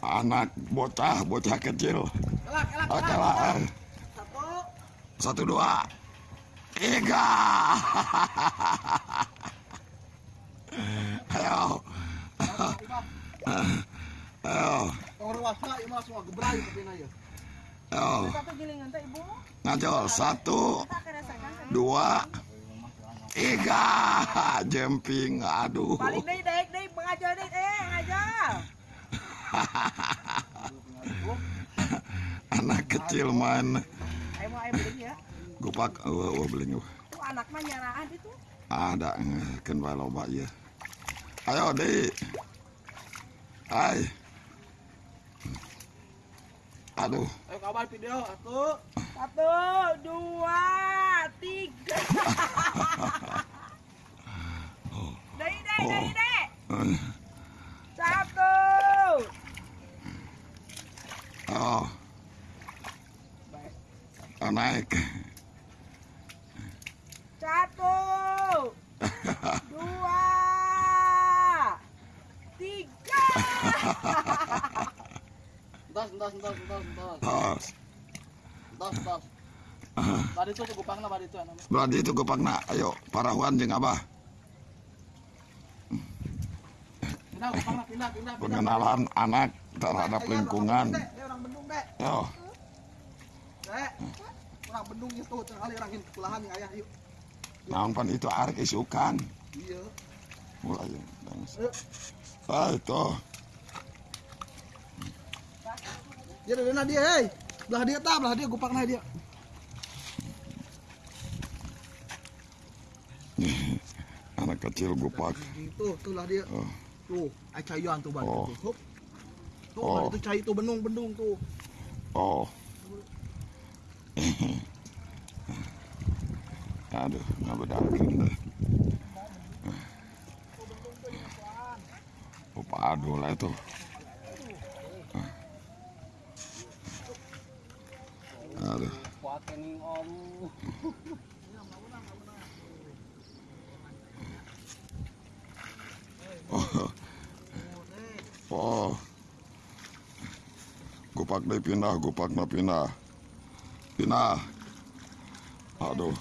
anak bocah bocah kecil. Oke lah. Satu. dua. Tiga. Ayo. Ayo. Ieu. ayo. Ngajol. Satu dua tiga. Jemping. Aduh Balik deh, deh, deh, mengajar deh, eh, ngajar. anak kecil main Ayo mau ayo beli ya. gupak oh, oh, beling Tuh anak mah nyaraan itu. ada kan bae loba ieu ayo deh hai aduh Ayo kabar video satu. Satu, dua, tiga. Deh, deh, deh, deh. Satu. Oh oh naik Satu. Dua. Tiga. Entos, entos, entos, entos. tos Entos, entos. Bari itu cukup pangna bari itu anu. berarti itu gupakna ayo parahuan jeung abah pindah. pengenalan anak terhadap lingkungan yo. Orang bendung itu orang ayah yuk. naon pan itu arek isukan Iya. mulai Ayo. ah itu Dia ada dia, hei. Belah dia tak, belah dia gupak nah dia. anak kecil gupak Tuh, tuh lah dia. Oh. Tuh, ai cayuan tuh Oh. Tuh. Oh. itu cai tuh bendung-bendung tuh. oh aduh nggak bedakin deh oh padu lah itu aduh Kuat kening om. oh oh gupak deh pindah gupak na pindah pindah aduh